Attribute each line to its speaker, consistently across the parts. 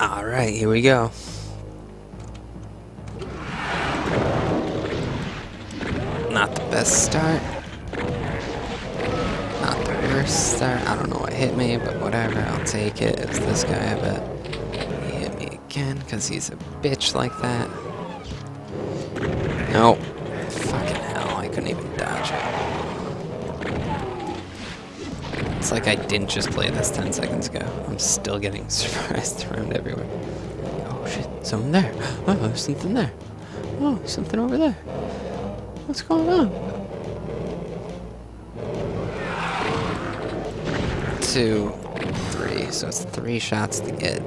Speaker 1: Alright, here we go. Not the best start. Not the worst start. I don't know what hit me, but whatever, I'll take it. It's this guy, but. He hit me again, because he's a bitch like that. Nope. Fucking hell, I couldn't even dodge it. It's like I didn't just play this 10 seconds ago. I'm still getting surprised around everywhere. Oh shit, something there. Oh, there's something there. Oh, something over there. What's going on? Two, three. So it's three shots to get.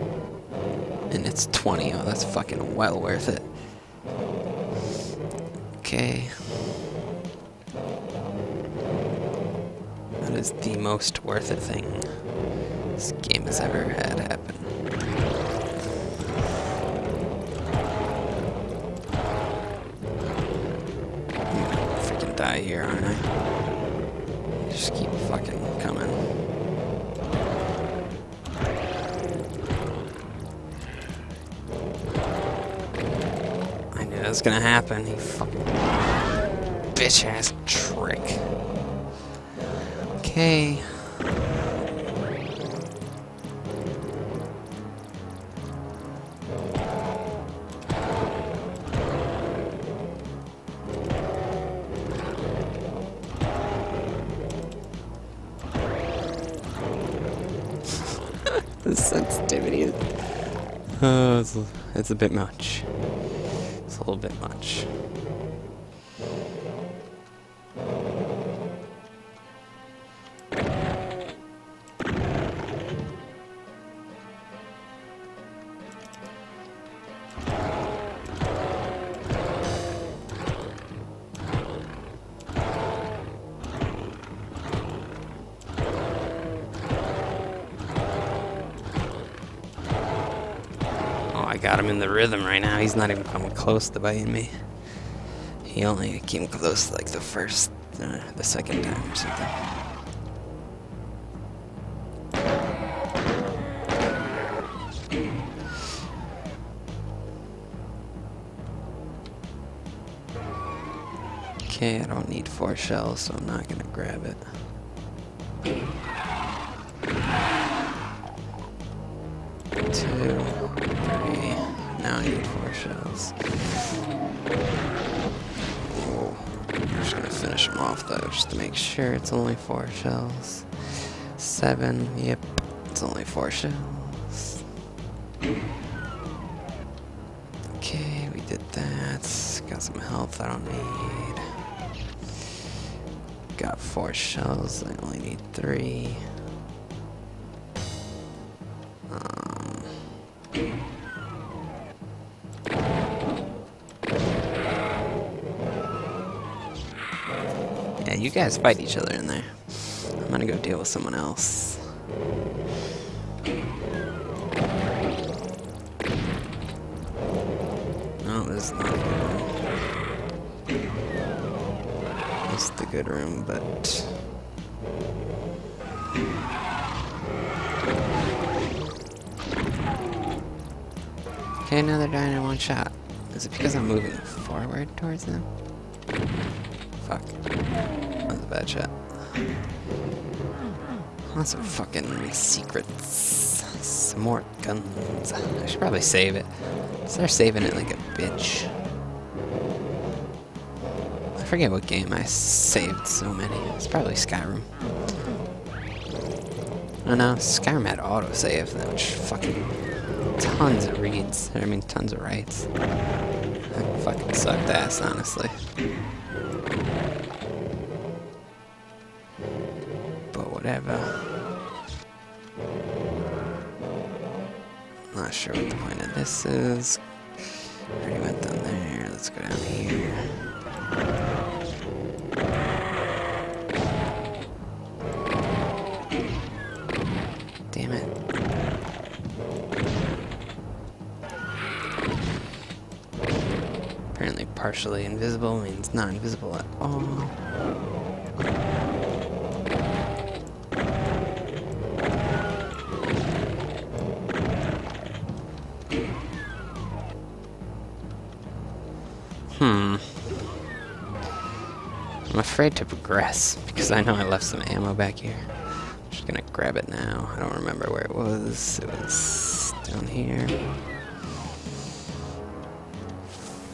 Speaker 1: And it's 20. Oh, that's fucking well worth it. Okay. Is the most worth it thing this game has ever had happen. Freaking die here, aren't I? Just keep fucking coming. I knew that was gonna happen. He fucking bitch ass trick. Okay. the sensitivity is... Uh, it's, it's a bit much. It's a little bit much. Got him in the rhythm right now. He's not even coming close to biting me. He only came close like the first, uh, the second time or something. Okay, I don't need four shells, so I'm not gonna grab it. I need four shells. I'm just gonna finish them off though, just to make sure it's only four shells. Seven, yep, it's only four shells. Okay, we did that. Got some health I don't need. Got four shells, I only need three. Um, you guys fight each other in there. I'm gonna go deal with someone else. No, this is not a good room. This is the good room, but... Okay, now they're in one shot. Is it because I'm moving forward towards them? Fuck. A bad shot. Lots of fucking secrets. Some more guns. I should probably save it. Start saving it like a bitch. I forget what game I saved so many. It's probably Skyrim. Oh no, Skyrim had autosave, which fucking tons of reads. I mean, tons of writes. That fucking sucked ass, honestly. Whatever. Not sure what the point of this is. Already went down there. Let's go down here. Damn it. Apparently partially invisible means not invisible at all. Hmm. I'm afraid to progress because I know I left some ammo back here. I'm just gonna grab it now. I don't remember where it was. It was down here.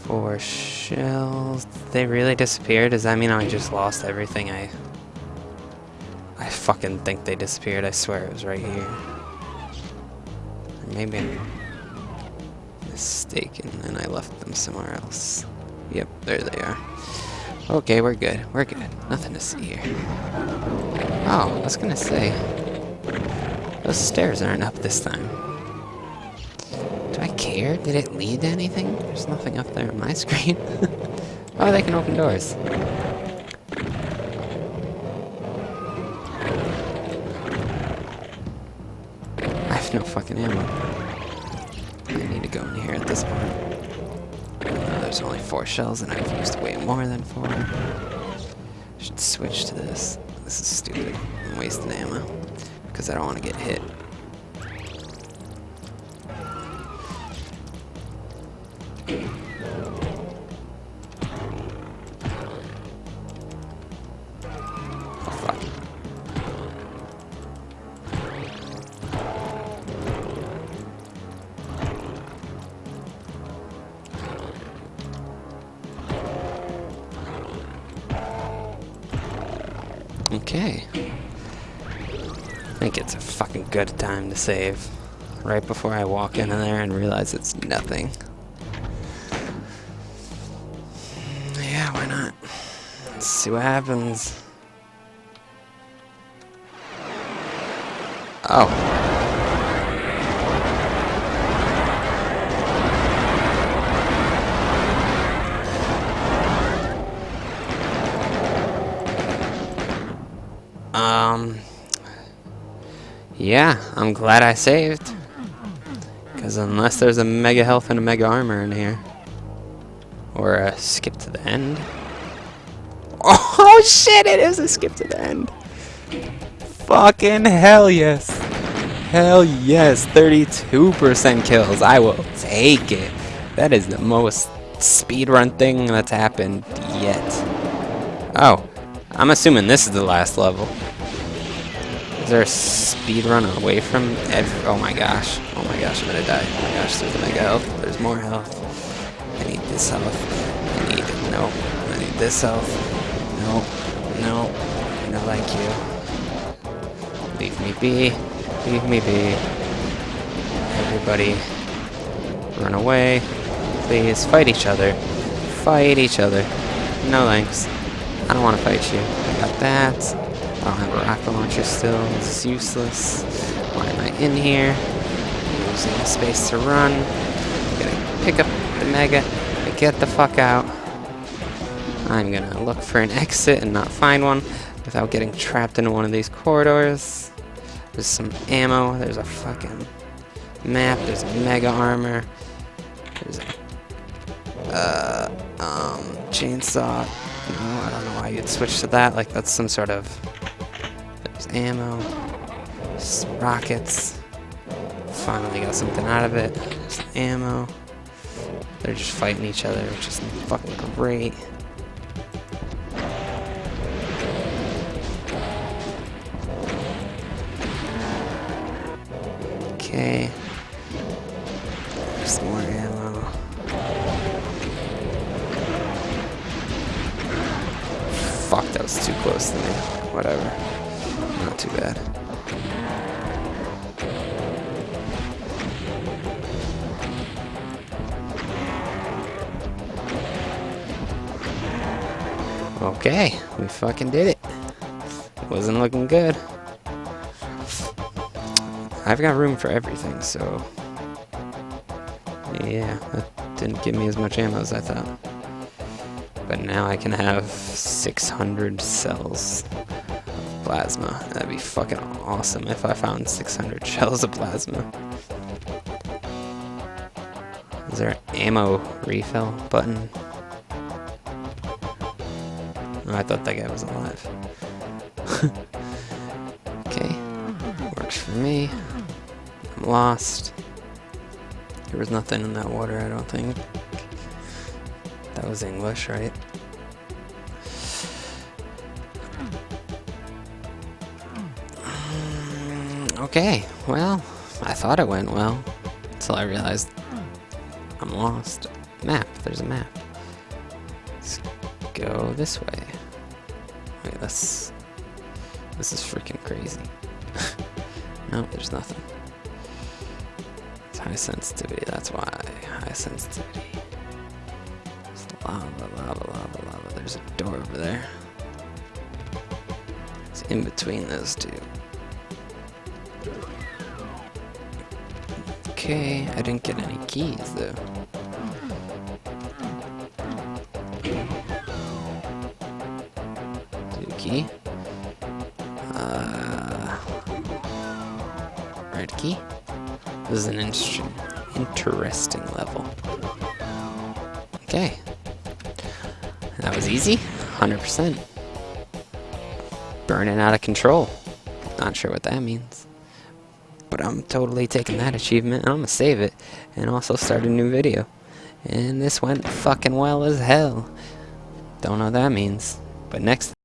Speaker 1: Four shells. They really disappeared? Does that mean I just lost everything I... I fucking think they disappeared. I swear it was right here. Maybe I'm mistaken and I left them somewhere else. Yep, there they are. Okay, we're good. We're good. Nothing to see here. Oh, I was gonna say. Those stairs aren't up this time. Do I care? Did it lead to anything? There's nothing up there on my screen. oh, they can open doors. I have no fucking ammo. I need to go in here at this point. There's only four shells and I've used way more than four. Should switch to this. This is stupid. I'm wasting ammo. Because I don't want to get hit. Okay. I think it's a fucking good time to save. Right before I walk in there and realize it's nothing. Yeah, why not? Let's see what happens. Oh. Um. Yeah, I'm glad I saved. Because unless there's a mega health and a mega armor in here. Or a skip to the end. Oh shit, it is a skip to the end. Fucking hell yes. Hell yes, 32% kills. I will take it. That is the most speedrun thing that's happened yet. Oh, I'm assuming this is the last level. Is there a speed run away from ev- Oh my gosh. Oh my gosh, I'm gonna die. Oh my gosh, there's mega health. There's more health. I need this health. I need. No. I need this health. No. No. No, thank you. Leave me be. Leave me be. Everybody. Run away. Please. Fight each other. Fight each other. No thanks. I don't want to fight you. I got that. I don't have a rocket launcher still. Is useless. Why am I in here? Losing the space to run. Gotta pick up the mega and get the fuck out. I'm gonna look for an exit and not find one without getting trapped in one of these corridors. There's some ammo. There's a fucking map. There's mega armor. There's a uh, um, chainsaw. I don't know why you'd switch to that. Like that's some sort of. There's ammo. Rockets. Finally got something out of it. Ammo. They're just fighting each other, which is fucking great. Okay. Okay, we fucking did it. Wasn't looking good. I've got room for everything, so... Yeah, that didn't give me as much ammo as I thought. But now I can have 600 cells of plasma. That'd be fucking awesome if I found 600 shells of plasma. Is there an ammo refill button? I thought that guy was alive. okay, works for me. I'm lost. There was nothing in that water, I don't think. That was English, right? Mm, Okay, well, I thought it went well. Until I realized I'm lost. Map, there's a map. Let's go this way. Wait, this... This is freaking crazy. no, there's nothing. It's high sensitivity, that's why. High sensitivity. It's lava, lava, lava, lava. There's a door over there. It's in between those two. Okay, I didn't get any keys though. Key. Uh, red key. This is an inter interesting level. Okay. That was easy. 100%. Burning out of control. Not sure what that means. But I'm totally taking that achievement and I'm gonna save it and also start a new video. And this went fucking well as hell. Don't know what that means. But next